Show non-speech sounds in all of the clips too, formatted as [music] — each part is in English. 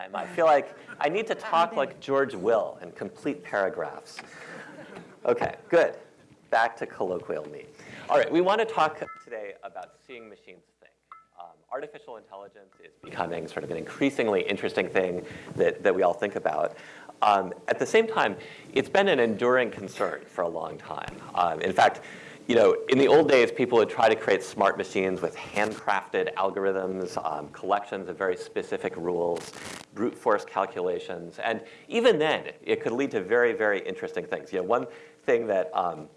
time. I feel like I need to talk like George Will in complete paragraphs. Okay, good. Back to colloquial me. All right, we want to talk today about seeing machines think. Um, artificial intelligence is becoming sort of an increasingly interesting thing that, that we all think about. Um, at the same time, it's been an enduring concern for a long time. Um, in fact, you know, in the old days, people would try to create smart machines with handcrafted algorithms, um, collections of very specific rules, brute force calculations. And even then, it could lead to very, very interesting things. You know, one thing that, um,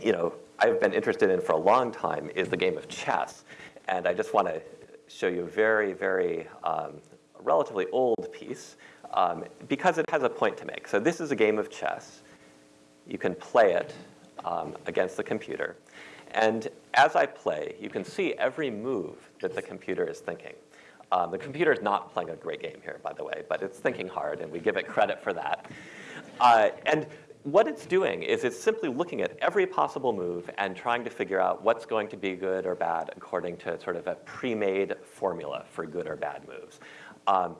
you know, I've been interested in for a long time is the game of chess. And I just want to show you a very, very um, relatively old piece um, because it has a point to make. So this is a game of chess. You can play it um, against the computer. And as I play, you can see every move that the computer is thinking. Um, the computer is not playing a great game here, by the way, but it's thinking hard, and we give it credit for that. Uh, and what it's doing is it's simply looking at every possible move and trying to figure out what's going to be good or bad according to sort of a pre-made formula for good or bad moves. Um,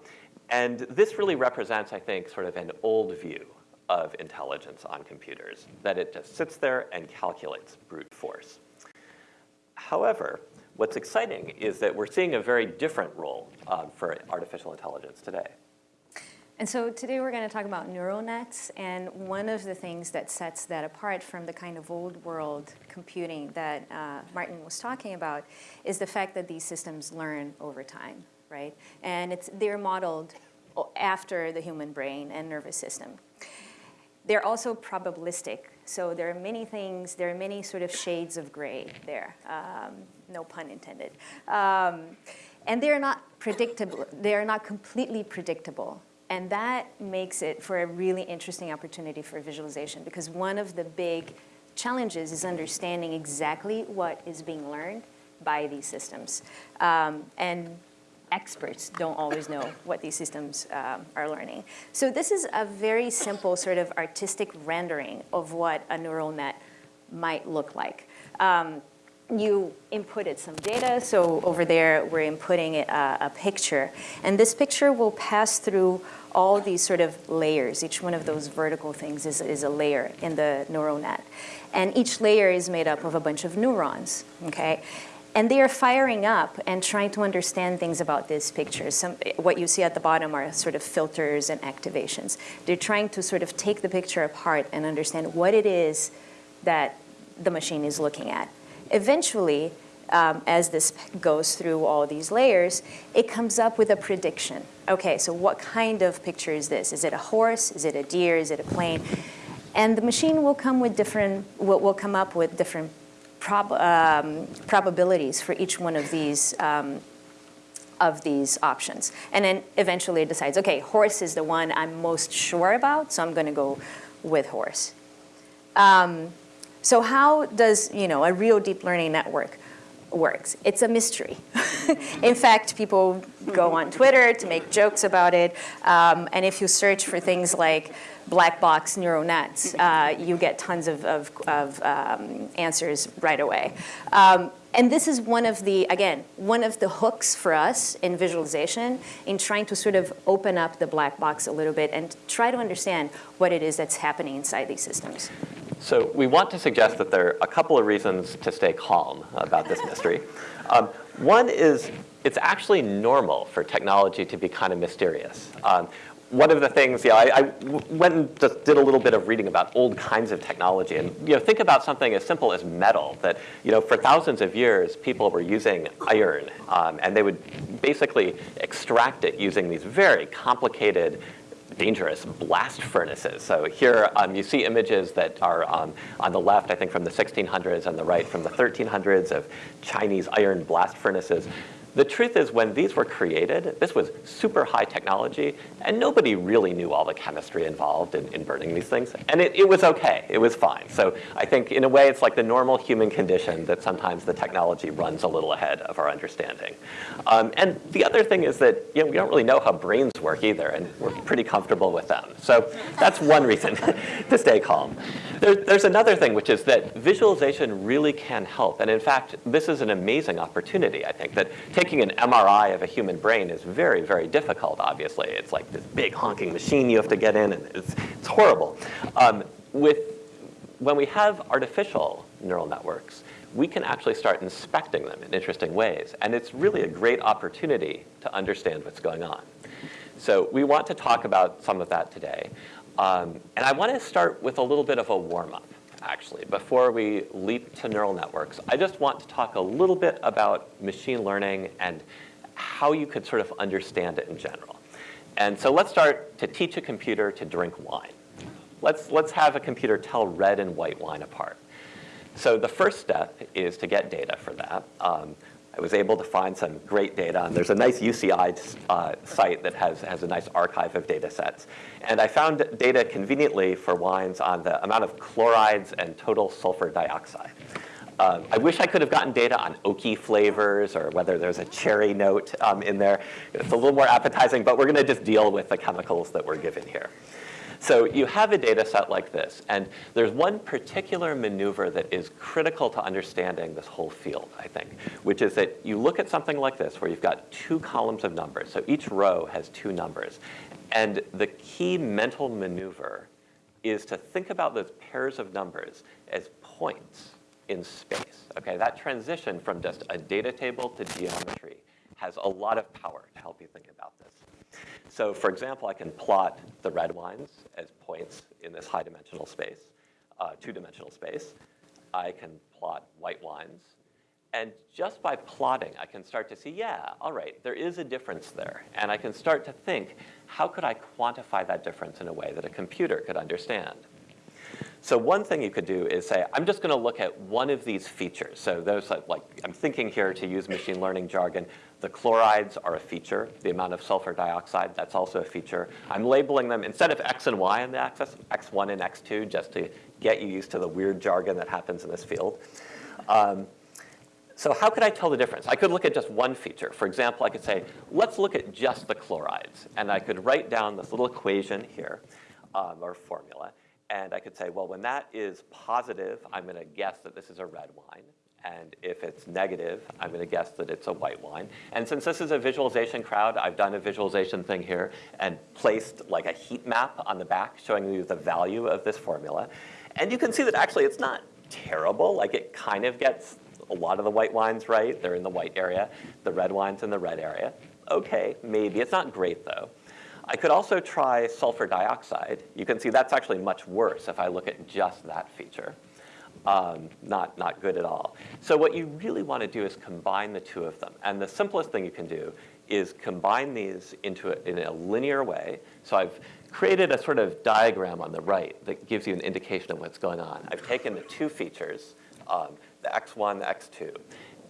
and this really represents, I think, sort of an old view of intelligence on computers, that it just sits there and calculates brute force. However, what's exciting is that we're seeing a very different role um, for artificial intelligence today. And so today we're going to talk about neural nets, and one of the things that sets that apart from the kind of old world computing that uh, Martin was talking about is the fact that these systems learn over time, right? And it's, they're modeled after the human brain and nervous system. They're also probabilistic. So there are many things, there are many sort of shades of gray there, um, no pun intended. Um, and they're not predictable, they're not completely predictable. And that makes it for a really interesting opportunity for visualization because one of the big challenges is understanding exactly what is being learned by these systems. Um, and experts don't always know what these systems um, are learning. So this is a very simple sort of artistic rendering of what a neural net might look like. Um, you inputted some data, so over there we're inputting a, a, picture. And this picture will pass through all these sort of layers. Each one of those vertical things is, is a layer in the neural net. And each layer is made up of a bunch of neurons, okay? And they are firing up and trying to understand things about this picture. Some, what you see at the bottom are sort of filters and activations. They're trying to sort of take the picture apart and understand what it is that the machine is looking at. Eventually, um, as this goes through all these layers, it comes up with a prediction. Okay, so what kind of picture is this? Is it a horse? Is it a deer? Is it a plane? And the machine will come with different, will, will come up with different prob um, probabilities for each one of these um, of these options. And then eventually it decides, okay, horse is the one I'm most sure about, so I'm going to go with horse. Um, so how does you know a real deep learning network works? It's a mystery. [laughs] In fact, people go on Twitter to make jokes about it, um, and if you search for things like black box neural nets, uh, you get tons of, of, of um, answers right away. Um, and this is one of the, again, one of the hooks for us in visualization in trying to sort of open up the black box a little bit and try to understand what it is that's happening inside these systems. So we want to suggest that there are a couple of reasons to stay calm about this mystery. [laughs] Um, one is it's actually normal for technology to be kind of mysterious. Um, one of the things, yeah, I, I went and just did a little bit of reading about old kinds of technology. And you know, think about something as simple as metal that, you know, for thousands of years, people were using iron. Um, and they would basically extract it using these very complicated dangerous blast furnaces. So here um, you see images that are um, on the left, I think from the 1600s, and the right from the 1300s of Chinese iron blast furnaces. The truth is when these were created, this was super high technology and nobody really knew all the chemistry involved in, in burning these things. And it, it was okay, it was fine. So I think in a way it's like the normal human condition that sometimes the technology runs a little ahead of our understanding. Um, and the other thing is that you know, we don't really know how brains work either and we're pretty comfortable with them. So that's one reason [laughs] to stay calm. There, there's another thing which is that visualization really can help. And in fact, this is an amazing opportunity, I think, that take making an MRI of a human brain is very, very difficult, obviously. It's like this big honking machine you have to get in, and it's, it's horrible. Um, with, when we have artificial neural networks, we can actually start inspecting them in interesting ways. And it's really a great opportunity to understand what's going on. So we want to talk about some of that today. Um, and I want to start with a little bit of a warm-up, actually, before we leap to neural networks. I just want to talk a little bit about machine learning and how you could sort of understand it in general. And so let's start to teach a computer to drink wine. Let's, let's have a computer tell red and white wine apart. So the first step is to get data for that. Um, I was able to find some great data, and there's a nice UCI uh, site that has, has a nice archive of data sets. And I found data conveniently for wines on the amount of chlorides and total sulfur dioxide. Um, I wish I could have gotten data on oaky flavors or whether there's a cherry note um, in there. It's a little more appetizing, but we're going to just deal with the chemicals that we're given here. So you have a data set like this, and there's one particular maneuver that is critical to understanding this whole field, I think, which is that you look at something like this where you've got two columns of numbers. So each row has two numbers. And the key mental maneuver is to think about those pairs of numbers as points in space. Okay, that transition from just a data table to geometry has a lot of power to help you think about this. So for example, I can plot the red wines as points in this high dimensional space, uh, two-dimensional space. I can plot white wines. And just by plotting, I can start to see, yeah, all right, there is a difference there. And I can start to think, how could I quantify that difference in a way that a computer could understand? So one thing you could do is say, I'm just going to look at one of these features. So those like, I'm thinking here to use machine learning jargon, the chlorides are a feature. The amount of sulfur dioxide, that's also a feature. I'm labeling them, instead of X and Y on the axis, X1 and X2, just to get you used to the weird jargon that happens in this field. Um, so how could I tell the difference? I could look at just one feature. For example, I could say, let's look at just the chlorides. And I could write down this little equation here, um, or formula. And I could say, well, when that is positive, I'm going to guess that this is a red wine. And if it's negative, I'm going to guess that it's a white wine. And since this is a visualization crowd, I've done a visualization thing here and placed like a heat map on the back showing you the value of this formula. And you can see that actually it's not terrible. Like it kind of gets a lot of the white wines right. They're in the white area. The red wines in the red area. Okay, maybe. It's not great though. I could also try sulfur dioxide. You can see that's actually much worse if I look at just that feature. Um, not, not good at all. So what you really want to do is combine the two of them. And the simplest thing you can do is combine these into a, in a linear way. So I've created a sort of diagram on the right that gives you an indication of what's going on. I've taken the two features, um, the x1, the x2,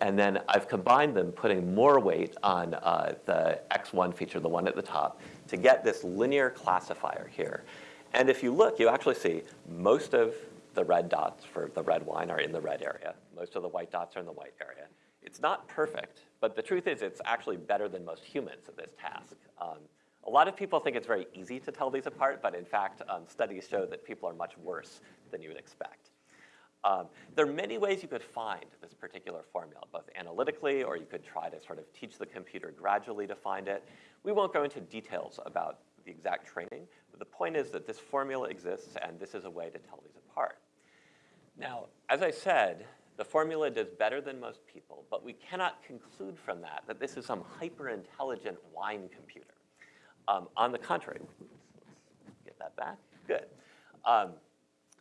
and then I've combined them, putting more weight on uh, the x1 feature, the one at the top, to get this linear classifier here. And if you look, you actually see most of the red dots for the red wine are in the red area. Most of the white dots are in the white area. It's not perfect, but the truth is it's actually better than most humans at this task. Um, a lot of people think it's very easy to tell these apart, but in fact, um, studies show that people are much worse than you would expect. Um, there are many ways you could find this particular formula, both analytically or you could try to sort of teach the computer gradually to find it. We won't go into details about the exact training, but the point is that this formula exists and this is a way to tell these apart. Now, as I said, the formula does better than most people, but we cannot conclude from that that this is some hyper-intelligent wine computer. Um, on the contrary, get that back, good. Um,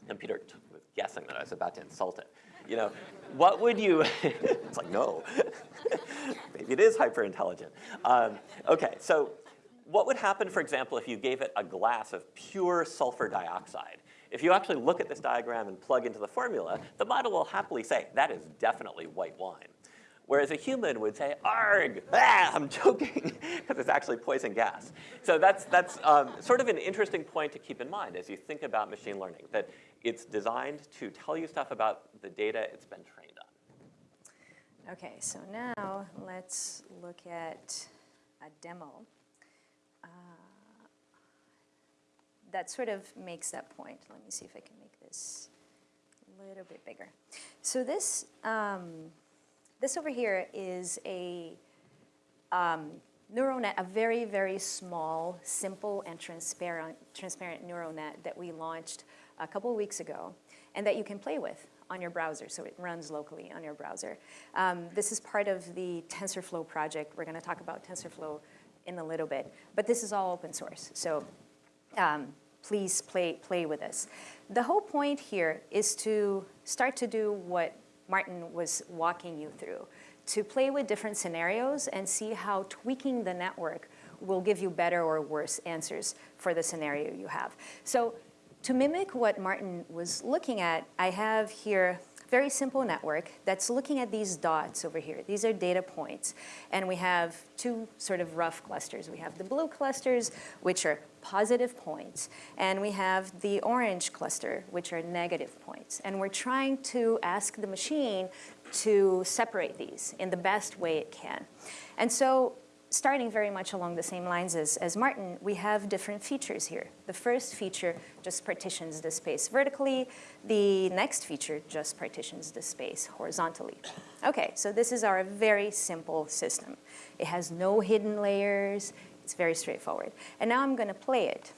computer was guessing that I was about to insult it. You know, what would you, [laughs] it's like, no, [laughs] maybe it is hyper intelligent. Um, okay, so what would happen, for example, if you gave it a glass of pure sulfur dioxide? If you actually look at this diagram and plug into the formula, the model will happily say, that is definitely white wine. Whereas a human would say, arg, ah, I'm [laughs] joking, because it's actually poison gas. So that's, that's um, sort of an interesting point to keep in mind as you think about machine learning, that it's designed to tell you stuff about the data it's been trained on. Okay, so now let's look at a demo. Uh, that sort of makes that point. Let me see if I can make this a little bit bigger. So this, um, this over here is a um, neural net, a very, very small, simple, and transparent, transparent neural net that we launched a couple of weeks ago and that you can play with on your browser, so it runs locally on your browser. Um, this is part of the TensorFlow project. We're going to talk about TensorFlow in a little bit, but this is all open source, so um, please play, play with us. The whole point here is to start to do what Martin was walking you through, to play with different scenarios and see how tweaking the network will give you better or worse answers for the scenario you have. So to mimic what Martin was looking at, I have here a very simple network that's looking at these dots over here. These are data points. And we have two sort of rough clusters. We have the blue clusters, which are positive points. And we have the orange cluster, which are negative points. And we're trying to ask the machine to separate these in the best way it can. And so starting very much along the same lines as, as Martin, we have different features here. The first feature just partitions the space vertically. The next feature just partitions the space horizontally. Okay, so this is our very simple system. It has no hidden layers. It's very straightforward. And now I'm going to play it.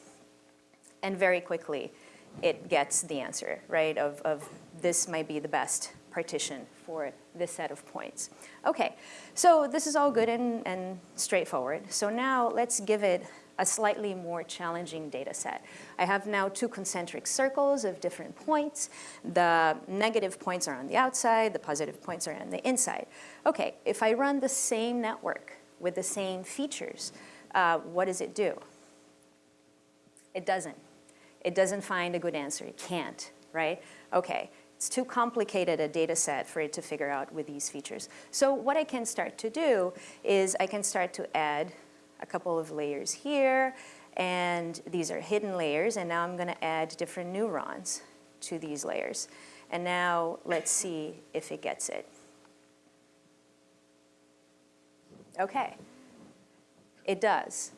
And very quickly, it gets the answer, right, of, of this might be the best partition for this set of points. Okay, so this is all good and, and straightforward. So now let's give it a slightly more challenging data set. I have now two concentric circles of different points. The negative points are on the outside, the positive points are on the inside. Okay, if I run the same network with the same features, uh, what does it do? It doesn't. It doesn't find a good answer. It can't, right? Okay, it's too complicated a data set for it to figure out with these features. So what I can start to do is I can start to add a couple of layers here, and these are hidden layers, and now I'm going to add different neurons to these layers. And now let's see if it gets it. Okay, it does.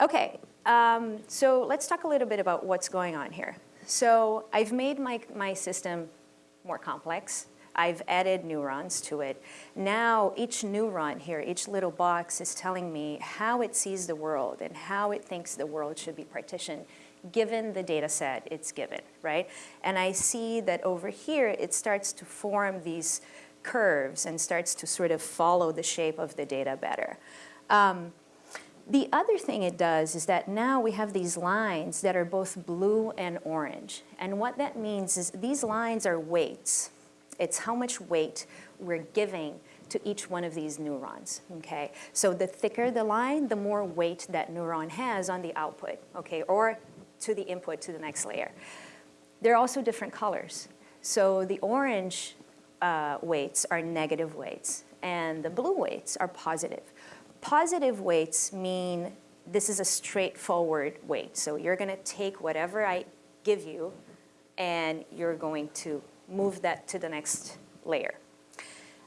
Okay, um, so let's talk a little bit about what's going on here. So I've made my, my system more complex. I've added neurons to it. Now each neuron here, each little box is telling me how it sees the world and how it thinks the world should be partitioned given the data set it's given, right? And I see that over here it starts to form these curves and starts to sort of follow the shape of the data better. Um, the other thing it does is that now we have these lines that are both blue and orange. And what that means is these lines are weights. It's how much weight we're giving to each one of these neurons, okay? So the thicker the line, the more weight that neuron has on the output, okay, or to the input to the next layer. They're also different colors. So the orange uh, weights are negative weights, and the blue weights are positive. Positive weights mean this is a straightforward weight. So you're going to take whatever I give you and you're going to move that to the next layer.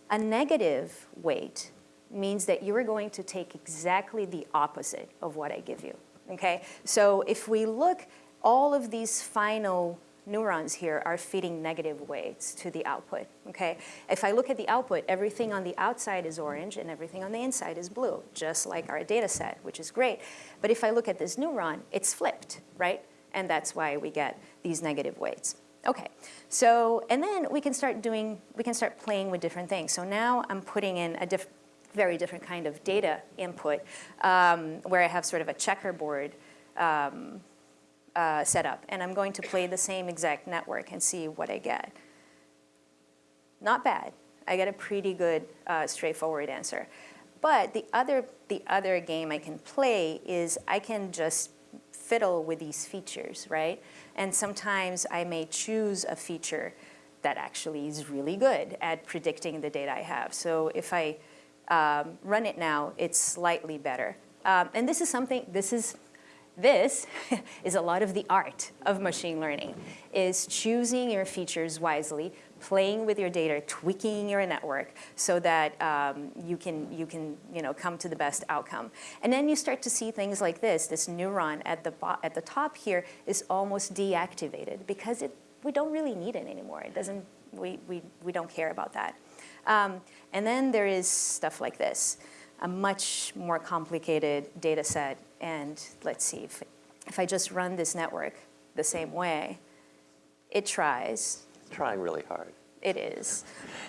A negative weight means that you are going to take exactly the opposite of what I give you, okay? So if we look, all of these final neurons here are feeding negative weights to the output, okay? If I look at the output, everything on the outside is orange and everything on the inside is blue, just like our data set, which is great. But if I look at this neuron, it's flipped, right? And that's why we get these negative weights. Okay, so, and then we can start doing, we can start playing with different things. So now I'm putting in a diff very different kind of data input um, where I have sort of a checkerboard um, uh, setup, and I'm going to play the same exact network and see what I get. Not bad. I get a pretty good, uh, straightforward answer. But the other, the other game I can play is I can just fiddle with these features, right? And sometimes I may choose a feature that actually is really good at predicting the data I have. So if I um, run it now, it's slightly better. Um, and this is something, this is this [laughs] is a lot of the art of machine learning, is choosing your features wisely, playing with your data, tweaking your network so that um, you can, you can you know, come to the best outcome. And then you start to see things like this. This neuron at the, at the top here is almost deactivated because it, we don't really need it anymore. It doesn't, we, we, we don't care about that. Um, and then there is stuff like this. A much more complicated data set. And let's see, if, if I just run this network the same way, it tries, It's trying really hard. it is,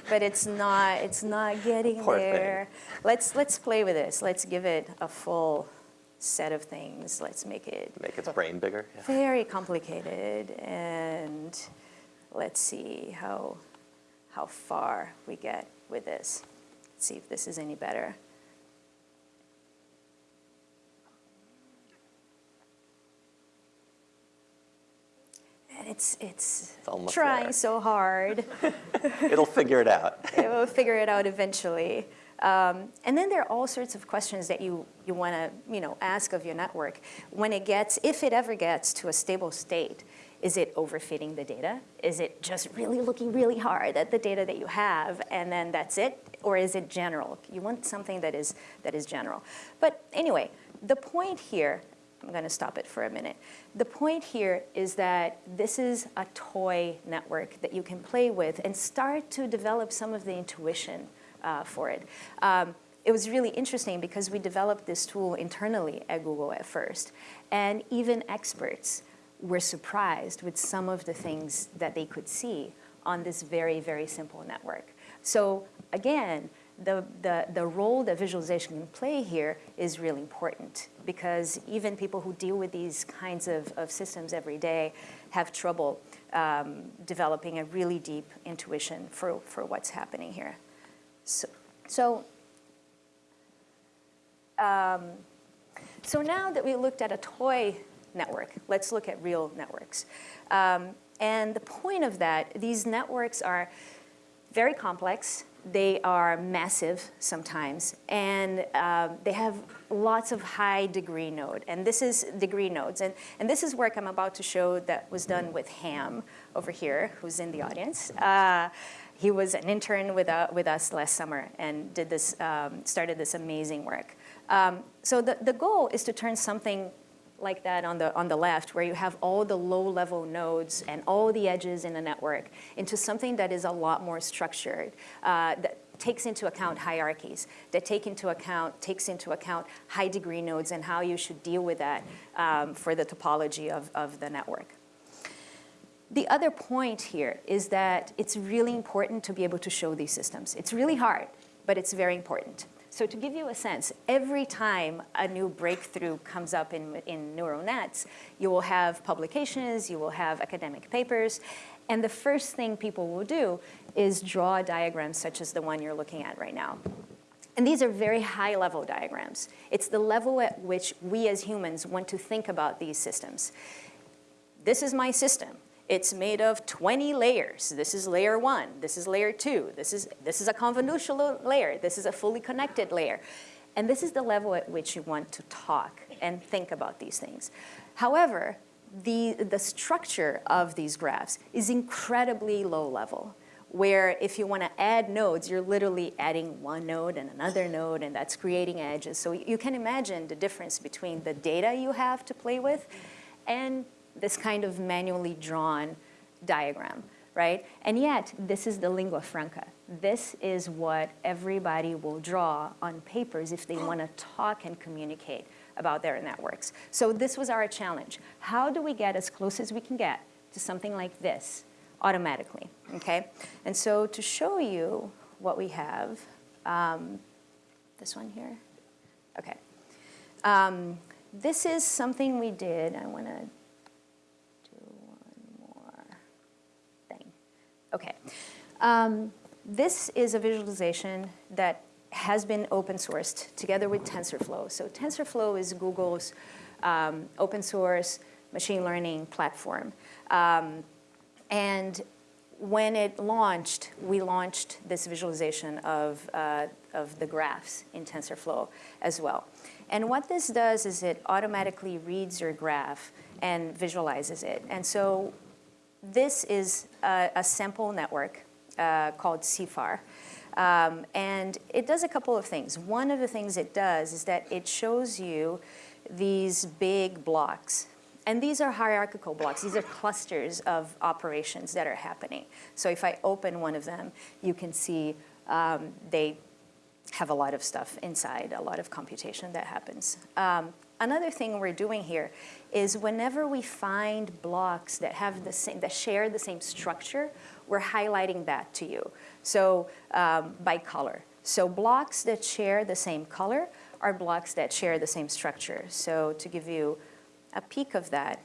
but it's not, it's not [laughs] getting Poor thing. there. Let's, let's play with this. Let's give it a full set of things. Let's make it Make its brain bigger. Yeah. very complicated and let's see how, how far we get with this. Let's see if this is any better. It's, it's It's almost trying there. so hard. [laughs] It'll figure it out. [laughs] it will figure it out eventually. Um, and then there are all sorts of questions that you, you want to you know, ask of your network. When it gets, if it ever gets to a stable state, is it overfitting the data? Is it just really looking really hard at the data that you have and then that's it? Or is it general? You want something that is, that is general. But anyway, the point here, I'm going to stop it for a minute. The point here is that this is a toy network that you can play with and start to develop some of the intuition uh, for it. Um, it was really interesting because we developed this tool internally at Google at first, and even experts were surprised with some of the things that they could see on this very, very simple network. So again, the, the, the role that visualization can play here is really important because even people who deal with these kinds of, of systems every day have trouble um, developing a really deep intuition for, for what's happening here. So, so, um, so now that we looked at a toy network, let's look at real networks. Um, and the point of that, these networks are very complex. They are massive sometimes, and um, they have lots of high degree node. And this is degree nodes. And, and this is work I'm about to show that was done with Ham over here, who's in the audience. Uh, he was an intern with, uh, with us last summer and did this, um, started this amazing work. Um, so the, the goal is to turn something like that on the, on the left, where you have all the low-level nodes and all the edges in a network, into something that is a lot more structured, uh, that takes into account hierarchies, that take into account, takes into account high-degree nodes and how you should deal with that um, for the topology of, of the network. The other point here is that it's really important to be able to show these systems. It's really hard, but it's very important. So to give you a sense, every time a new breakthrough comes up in, in neural nets, you will have publications, you will have academic papers, and the first thing people will do is draw diagrams such as the one you're looking at right now. And these are very high level diagrams. It's the level at which we as humans want to think about these systems. This is my system. It's made of 20 layers. This is layer one, this is layer two, this is, this is a convolutional layer, this is a fully connected layer. And this is the level at which you want to talk and think about these things. However, the, the structure of these graphs is incredibly low level, where if you want to add nodes, you're literally adding one node and another node, and that's creating edges. So you can imagine the difference between the data you have to play with and this kind of manually drawn diagram, right? And yet, this is the lingua franca. This is what everybody will draw on papers if they [clears throat] want to talk and communicate about their networks. So this was our challenge. How do we get as close as we can get to something like this automatically, okay? And so to show you what we have, um, this one here, okay. Um, this is something we did, I want to Okay. Um, this is a visualization that has been open sourced together with TensorFlow. So TensorFlow is Google's um, open source machine learning platform. Um, and when it launched, we launched this visualization of, uh, of the graphs in TensorFlow as well. And what this does is it automatically reads your graph and visualizes it. And so this is a, a sample network uh, called CIFAR. Um, and it does a couple of things. One of the things it does is that it shows you these big blocks. And these are hierarchical blocks. These are clusters of operations that are happening. So if I open one of them, you can see um, they have a lot of stuff inside, a lot of computation that happens. Um, another thing we're doing here is whenever we find blocks that have the same, that share the same structure, we're highlighting that to you. So um, by color. So blocks that share the same color are blocks that share the same structure. So to give you a peek of that,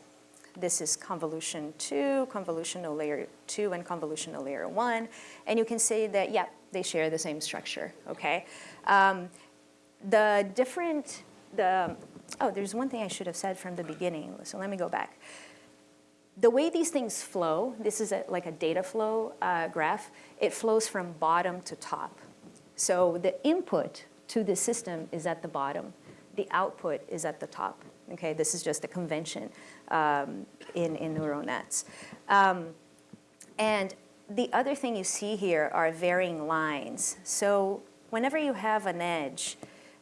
this is convolution two, convolutional layer two, and convolutional layer one. And you can see that, yeah, they share the same structure, okay? Um, the different, the, oh, there's one thing I should have said from the beginning, so let me go back. The way these things flow, this is a, like a data flow uh, graph, it flows from bottom to top. So the input to the system is at the bottom. The output is at the top. Okay, this is just a convention um, in, in neural nets. Um, and the other thing you see here are varying lines. So whenever you have an edge,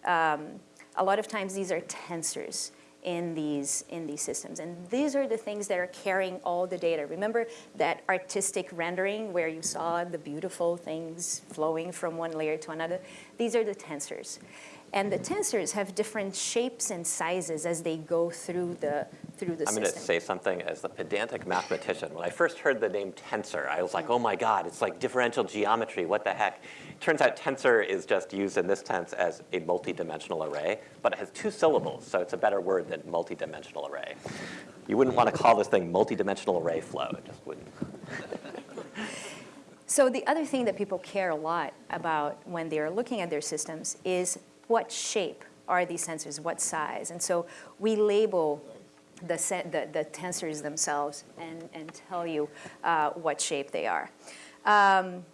um, a lot of times these are tensors in these, in these systems. And these are the things that are carrying all the data. Remember that artistic rendering where you saw the beautiful things flowing from one layer to another? These are the tensors. And the tensors have different shapes and sizes as they go through the, through the I'm system. going to say something as the pedantic mathematician. When I first heard the name tensor, I was like, oh my God, it's like differential geometry, what the heck? Turns out tensor is just used in this tense as a multi-dimensional array, but it has two syllables, so it's a better word than multi-dimensional array. You wouldn't want to call this thing multi-dimensional array flow, it just wouldn't. So the other thing that people care a lot about when they're looking at their systems is what shape are these tensors, what size? And so we label the, the, the tensors themselves and, and tell you uh, what shape they are. Um,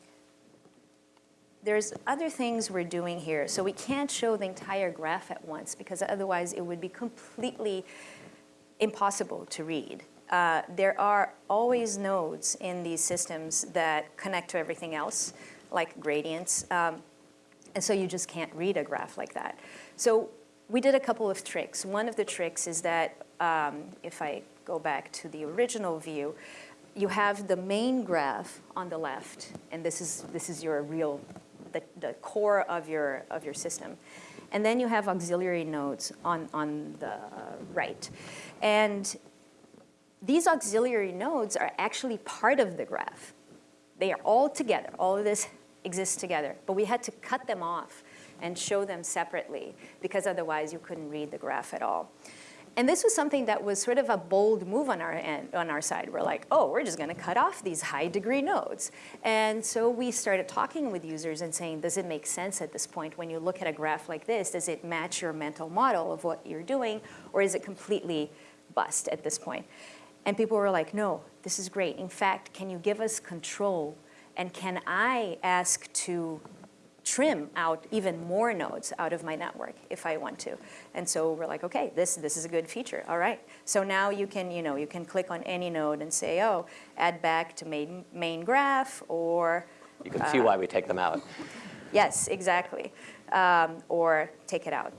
there's other things we're doing here. So we can't show the entire graph at once because otherwise it would be completely impossible to read. Uh, there are always nodes in these systems that connect to everything else, like gradients. Um, and so you just can't read a graph like that. So we did a couple of tricks. One of the tricks is that um, if I go back to the original view, you have the main graph on the left, and this is, this is your real, the, the core of your, of your system. And then you have auxiliary nodes on, on the right. And these auxiliary nodes are actually part of the graph. They are all together. All of this exist together. But we had to cut them off and show them separately because otherwise you couldn't read the graph at all. And this was something that was sort of a bold move on our end, on our side. We're like, oh, we're just going to cut off these high degree nodes. And so we started talking with users and saying, does it make sense at this point when you look at a graph like this? Does it match your mental model of what you're doing? Or is it completely bust at this point? And people were like, no, this is great. In fact, can you give us control and can I ask to trim out even more nodes out of my network if I want to. And so we're like, okay, this, this is a good feature, all right. So now you can, you know, you can click on any node and say, oh, add back to main, main graph or. You can uh, see why we take them out. Yes, exactly. Um, or take it out.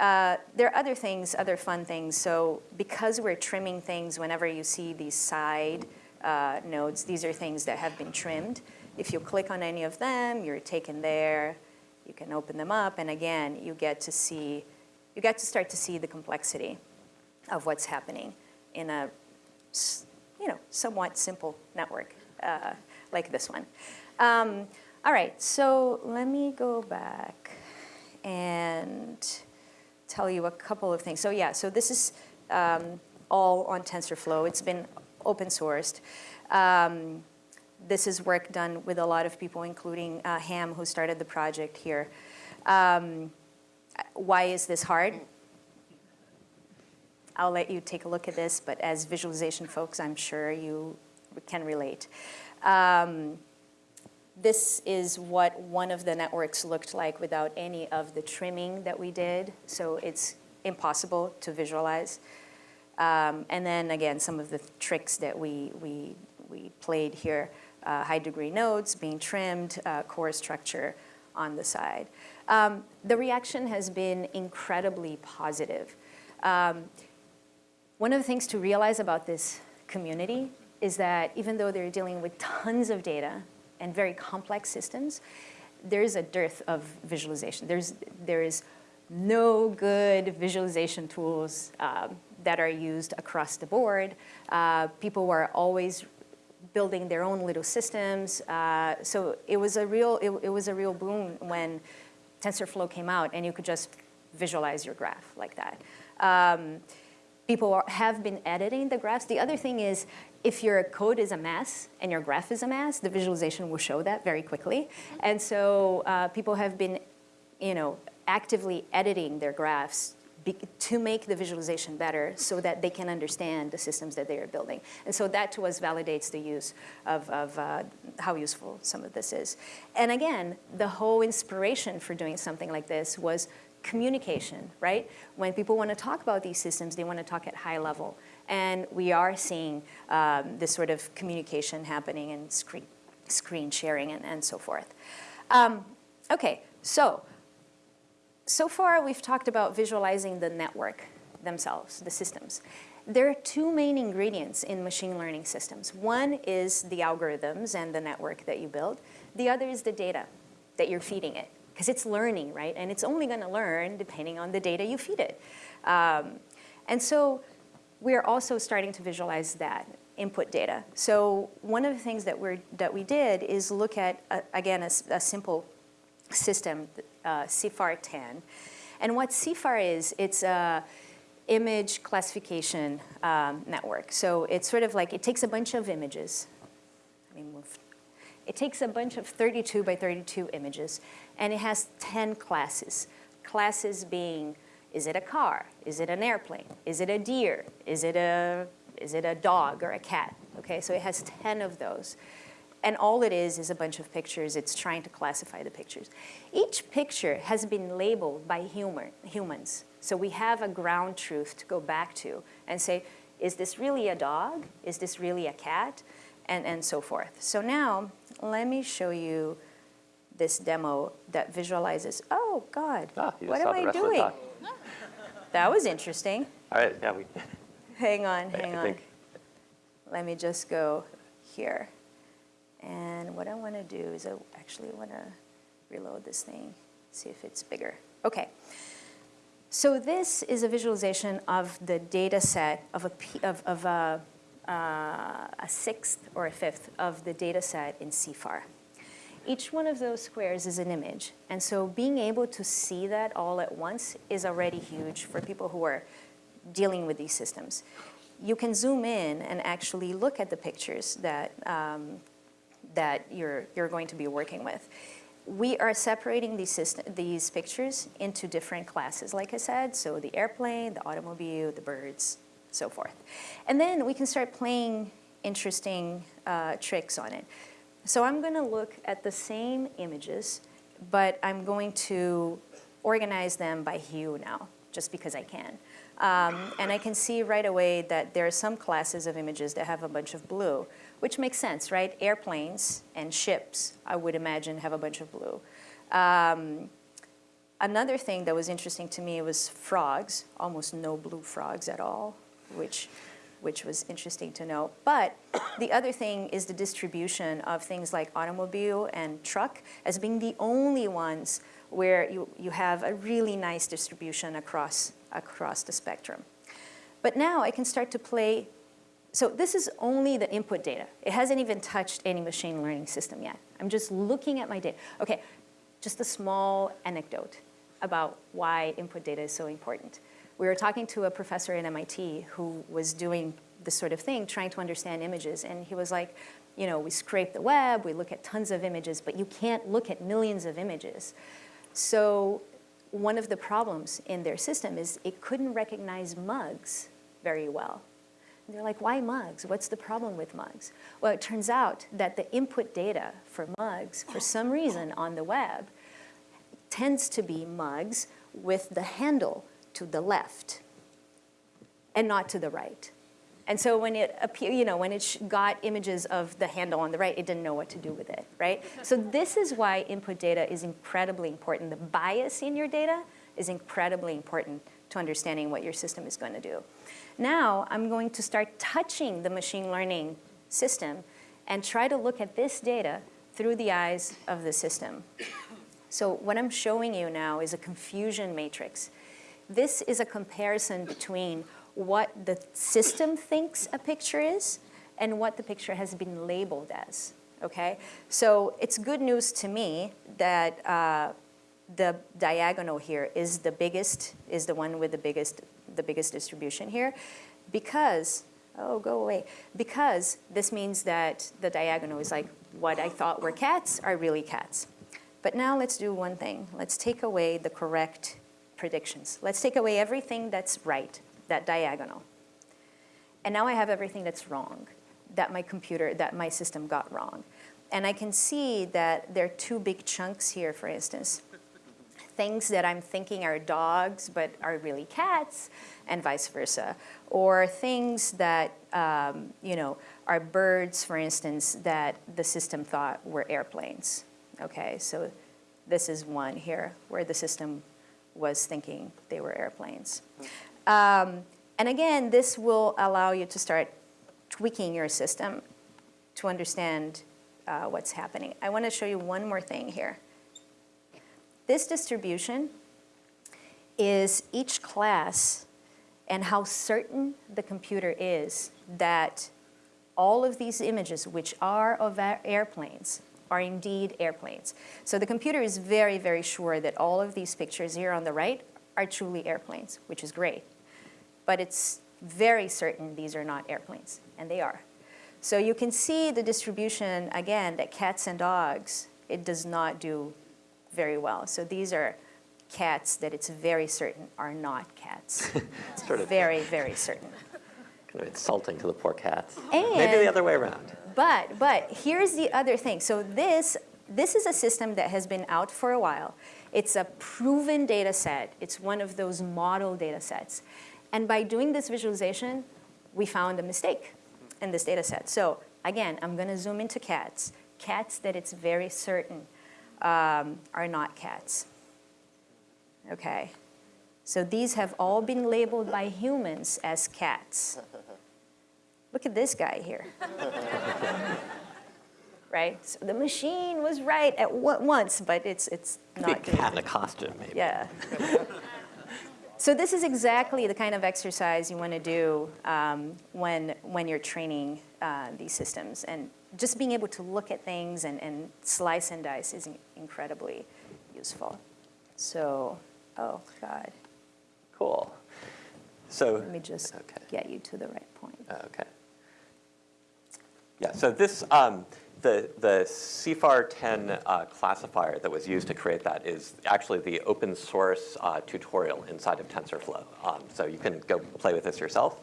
Uh, there are other things, other fun things. So because we're trimming things whenever you see these side uh, nodes, these are things that have been trimmed. If you click on any of them, you're taken there. You can open them up, and again, you get to see, you get to start to see the complexity of what's happening in a, you know, somewhat simple network uh, like this one. Um, all right, so let me go back and tell you a couple of things. So yeah, so this is um, all on TensorFlow. It's been open sourced. Um, this is work done with a lot of people, including uh, Ham, who started the project here. Um, why is this hard? I'll let you take a look at this, but as visualization folks, I'm sure you can relate. Um, this is what one of the networks looked like without any of the trimming that we did, so it's impossible to visualize. Um, and then again, some of the tricks that we, we, we played here uh, high degree nodes being trimmed, uh, core structure on the side. Um, the reaction has been incredibly positive. Um, one of the things to realize about this community is that even though they're dealing with tons of data and very complex systems, there is a dearth of visualization. There's, there is no good visualization tools um, that are used across the board. Uh, people are always building their own little systems. Uh, so it was a real, it, it was a real boon when TensorFlow came out and you could just visualize your graph like that. Um, people are, have been editing the graphs. The other thing is, if your code is a mess and your graph is a mess, the visualization will show that very quickly. And so uh, people have been, you know, actively editing their graphs to make the visualization better so that they can understand the systems that they are building. And so that to us validates the use of, of uh, how useful some of this is. And again, the whole inspiration for doing something like this was communication, right? When people want to talk about these systems, they want to talk at high level. And we are seeing um, this sort of communication happening and screen, screen sharing and, and so forth. Um, okay, so, so far we've talked about visualizing the network themselves, the systems. There are two main ingredients in machine learning systems. One is the algorithms and the network that you build. The other is the data that you're feeding it because it's learning, right? And it's only going to learn depending on the data you feed it. Um, and so we're also starting to visualize that input data. So one of the things that, we're, that we did is look at, uh, again, a, a, simple system, uh, CIFAR 10. And what CIFAR is, it's a image classification um, network. So it's sort of like, it takes a bunch of images. Let me move. It takes a bunch of 32 by 32 images and it has 10 classes. Classes being, is it a car? Is it an airplane? Is it a deer? Is it a, is it a dog or a cat? Okay, so it has 10 of those. And all it is is a bunch of pictures. It's trying to classify the pictures. Each picture has been labeled by humor, humans. So we have a ground truth to go back to and say, is this really a dog? Is this really a cat? And, and so forth. So now, let me show you this demo that visualizes, oh God, ah, what am I doing? That was interesting. All right, yeah. We, hang on, hang I on. Think. Let me just go here. And what I want to do is I actually want to reload this thing, see if it's bigger. Okay. So this is a visualization of the data set of a, of, of a, uh, a sixth or a fifth of the data set in CIFAR. Each one of those squares is an image. And so being able to see that all at once is already huge for people who are dealing with these systems. You can zoom in and actually look at the pictures that, um, that you're, you're going to be working with. We are separating these, system, these pictures into different classes, like I said, so the airplane, the automobile, the birds, so forth. And then we can start playing interesting uh, tricks on it. So I'm going to look at the same images, but I'm going to organize them by hue now, just because I can. Um, and I can see right away that there are some classes of images that have a bunch of blue, which makes sense, right? Airplanes and ships, I would imagine, have a bunch of blue. Um, another thing that was interesting to me was frogs, almost no blue frogs at all, which which was interesting to know. But [coughs] the other thing is the distribution of things like automobile and truck as being the only ones where you, you have a really nice distribution across, across the spectrum. But now I can start to play, so this is only the input data. It hasn't even touched any machine learning system yet. I'm just looking at my data. Okay, just a small anecdote about why input data is so important we were talking to a professor at MIT who was doing this sort of thing, trying to understand images. And he was like, you know, we scrape the web, we look at tons of images, but you can't look at millions of images. So one of the problems in their system is it couldn't recognize mugs very well. And they're like, why mugs? What's the problem with mugs? Well, it turns out that the input data for mugs, for some reason on the web, tends to be mugs with the handle to the left and not to the right. And so when it appear, you know, when it got images of the handle on the right, it didn't know what to do with it, right? [laughs] So this is why input data is incredibly important. The bias in your data is incredibly important to understanding what your system is going to do. Now I'm going to start touching the machine learning system and try to look at this data through the eyes of the system. So what I'm showing you now is a confusion matrix. This is a comparison between what the system thinks a picture is and what the picture has been labeled as, okay? So it's good news to me that uh, the diagonal here is the biggest, is the one with the biggest, the biggest distribution here, because, oh, go away, because this means that the diagonal is like what I thought were cats are really cats. But now let's do one thing. Let's take away the correct predictions. Let's take away everything that's right, that diagonal. And now I have everything that's wrong, that my computer, that my system got wrong. And I can see that there are two big chunks here, for instance things that I'm thinking are dogs but are really cats and vice versa. Or things that, um, you know, are birds, for instance, that the system thought were airplanes. Okay, so this is one here where the system was thinking they were airplanes. Um, and again, this will allow you to start tweaking your system to understand uh, what's happening. I want to show you one more thing here. This distribution is each class and how certain the computer is that all of these images, which are of airplanes, are indeed airplanes. So the computer is very, very sure that all of these pictures here on the right are truly airplanes, which is great. But it's very certain these are not airplanes, and they are. So you can see the distribution, again, that cats and dogs, it does not do very well. So these are cats that it's very certain are not cats. [laughs] sort of very, very certain. Kind of insulting to the poor cats. And, Maybe the other way around. But, but here's the other thing. So this, this is a system that has been out for a while. It's a proven data set. It's one of those model data sets. And by doing this visualization, we found a mistake in this data set. So again, I'm going to zoom into cats. Cats that it's very certain um, are not cats. Okay, so these have all been labeled by humans as cats. Look at this guy here. [laughs] right? So the machine was right at once, but it's, it's not. Be a cat in a costume, maybe. Yeah. [laughs] so this is exactly the kind of exercise you want to do um, when, when you're training uh, these systems. And just being able to look at things and, and slice and dice is incredibly useful. So, oh God. Cool. So let me just okay. get you to the right point. Okay. Yeah. So this um, the the CIFAR 10 uh, classifier that was used to create that is actually the open source uh, tutorial inside of TensorFlow. Um, so you can go play with this yourself.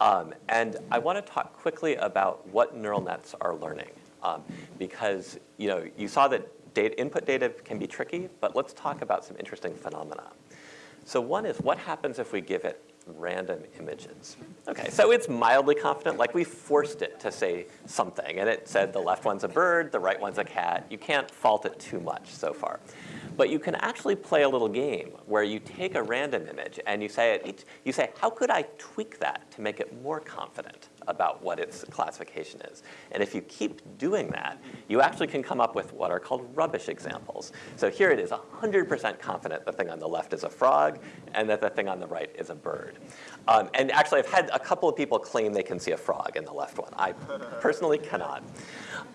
Um, and I want to talk quickly about what neural nets are learning. Um, because you know you saw that data, input data can be tricky, but let's talk about some interesting phenomena. So one is what happens if we give it random images? Okay, so it's mildly confident, like we forced it to say something, and it said the left one's a bird, the right one's a cat. You can't fault it too much so far. But you can actually play a little game where you take a random image and you say, it, you say, how could I tweak that to make it more confident about what its classification is? And if you keep doing that, you actually can come up with what are called rubbish examples. So here it is 100% confident the thing on the left is a frog and that the thing on the right is a bird. Um, and actually, I've had a couple of people claim they can see a frog in the left one. I personally cannot.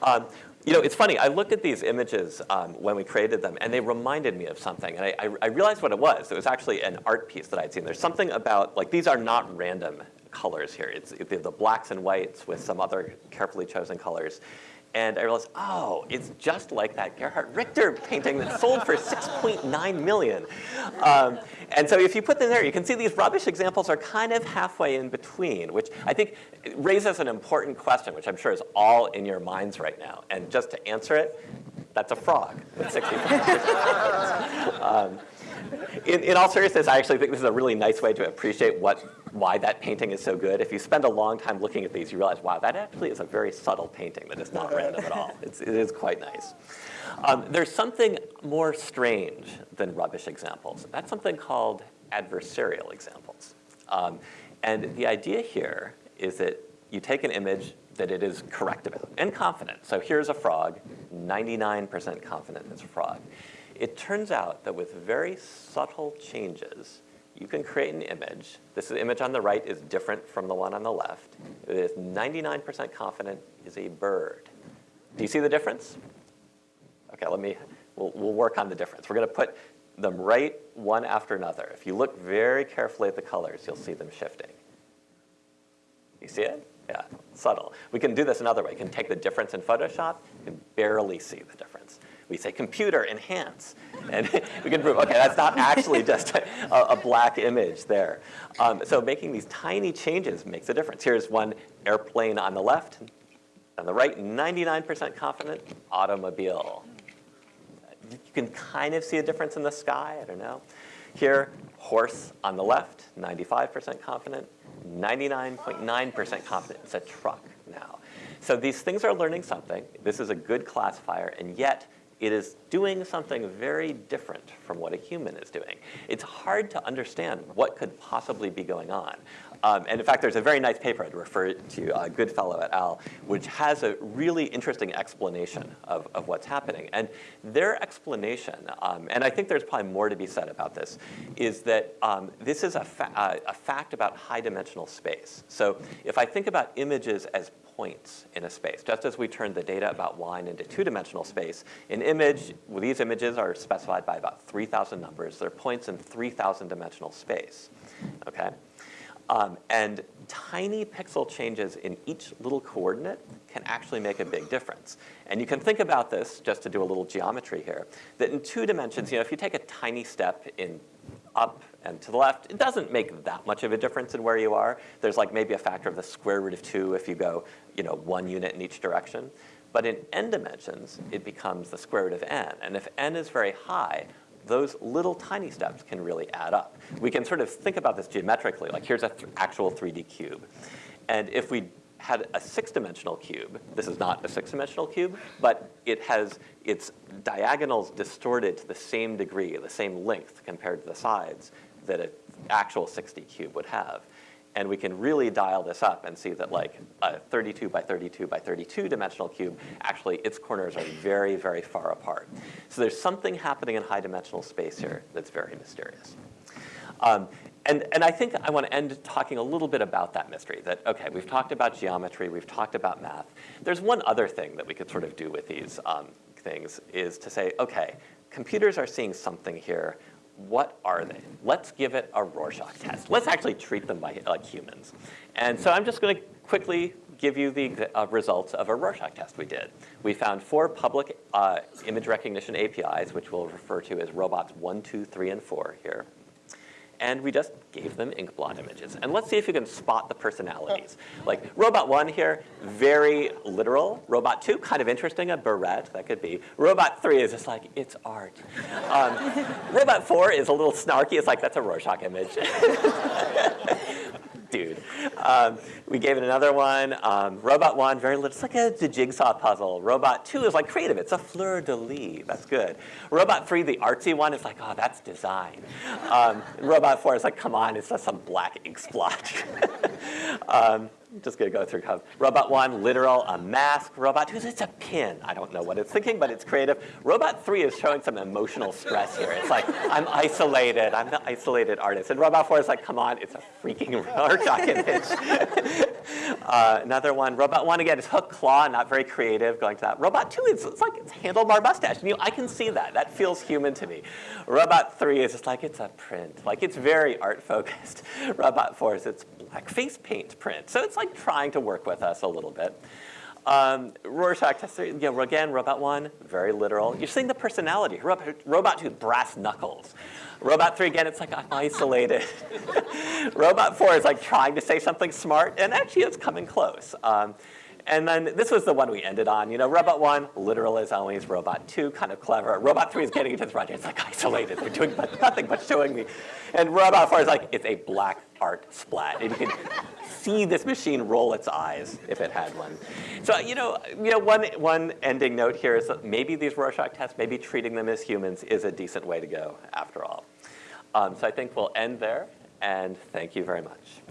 Um, you know, it's funny. I looked at these images um, when we created them, and they reminded me of something. And I, I, I, realized what it was. It was actually an art piece that I'd seen. There's something about, like, these are not random colors here. It's the blacks and whites with some other carefully chosen colors. And I realized, oh, it's just like that Gerhard Richter painting that sold for 6.9 million. Um, and so if you put them there, you can see these rubbish examples are kind of halfway in between, which I think raises an important question, which I'm sure is all in your minds right now. And just to answer it, that's a frog with 65 [laughs] um, in, in, all seriousness, I actually think this is a really nice way to appreciate what, why that painting is so good. If you spend a long time looking at these, you realize, wow, that actually is a very subtle painting that is not random at all. It's, it is quite nice. Um, there's something more strange than rubbish examples. That's something called adversarial examples. Um, and the idea here is that you take an image that it is correct about and confident. So here's a frog, 99% confident it's a frog. it turns out that with very subtle changes, you can create an image. This image on the right is different from the one on the left. It is 99% confident is a bird. Do you see the difference? Okay, let me, we'll, we'll work on the difference. We're gonna put them right one after another. If you look very carefully at the colors, you'll see them shifting. You see it? Yeah, subtle. We can do this another way. We can take the difference in Photoshop, can barely see the difference. We say computer enhance, and [laughs] we can prove, okay, that's not actually just a, a black image there. Um, so making these tiny changes makes a difference. Here's one airplane on the left, on the right, 99% confident, automobile. You can kind of see a difference in the sky, I don't know. Here, horse on the left, 95% confident, 99.9% confident it's a truck now. So these things are learning something. This is a good classifier, and yet it is doing something very different from what a human is doing. It's hard to understand what could possibly be going on. Um, and in fact, there's a very nice paper I'd refer to, uh, Goodfellow et al., which has a really interesting explanation of, of what's happening. And their explanation, um, and I think there's probably more to be said about this, is that um, this is a, fa uh, a fact about high dimensional space. So if I think about images as points in a space. Just as we turned the data about wine into two-dimensional space, an image, well, these images are specified by about 3,000 numbers. They're points in 3,000 dimensional space, okay? Um, and tiny pixel changes in each little coordinate can actually make a big difference. And you can think about this, just to do a little geometry here, that in two dimensions, you know, if you take a tiny step in up and to the left, it doesn't make that much of a difference in where you are. There's like maybe a factor of the square root of two if you go, you know, one unit in each direction. But in n dimensions, it becomes the square root of n. And if n is very high, those little tiny steps can really add up. We can sort of think about this geometrically, like here's an th actual 3D cube. And if we had a six-dimensional cube. This is not a six-dimensional cube, but it has its diagonals distorted to the same degree, the same length compared to the sides that an actual 6D cube would have. And we can really dial this up and see that like a 32 by 32 by 32 dimensional cube, actually its corners are very, very far apart. So there's something happening in high dimensional space here that's very mysterious. Um, and, and I think I want to end talking a little bit about that mystery, that, okay, we've talked about geometry, we've talked about math. There's one other thing that we could sort of do with these um, things is to say, okay, computers are seeing something here what are they? Let's give it a Rorschach test. Let's actually treat them by, like humans. And so I'm just going to quickly give you the uh, results of a Rorschach test we did. We found four public uh, image recognition APIs, which we'll refer to as robots one, two, three, and 4 here and we just gave them ink blot images. And let's see if you can spot the personalities. Like robot one here, very literal. Robot two, kind of interesting, a barrette, that could be. Robot three is just like, it's art. Um, robot four is a little snarky, it's like, that's a Rorschach image. [laughs] dude. Um, we gave it another one. Um, Robot 1, very little, it's like a, a, jigsaw puzzle. Robot 2 is like creative, it's a fleur-de-lis, that's good. Robot 3, the artsy one, is like, oh, that's design. Um, Robot 4 is like, come on, it's just some black ink splotch. [laughs] Just gonna go through robot one, literal, a mask. Robot two, it's a pin. I don't know what it's thinking, but it's creative. Robot three is showing some emotional stress here. It's like, I'm isolated, I'm the isolated artist. And robot four is like, come on, it's a freaking [laughs] Rorschach image. [laughs] uh, another one, robot one again is hook claw, not very creative, going to that. Robot two it's like it's handlebar mustache. You know, I can see that. That feels human to me. Robot three is just like it's a print. Like it's very art focused. [laughs] Robot four is it's black face paint print. So it's like trying to work with us a little bit. Um, Rorschach test, you know, again, robot one, very literal. You're seeing the personality. Robot, robot two, brass knuckles. Robot three, again, it's like I'm isolated. [laughs] robot four is like trying to say something smart, and actually it's coming close. Um, and then this was the one we ended on. You know, Robot 1, literal as always. Robot 2, kind of clever. Robot 3 is getting into the project. It's like isolated. They're doing nothing but showing me. And Robot 4 is like, it's a black art splat. And you can see this machine roll its eyes if it had one. So, you know, you know one, one ending note here is that maybe these Rorschach tests, maybe treating them as humans is a decent way to go after all. Um, so I think we'll end there, and thank you very much.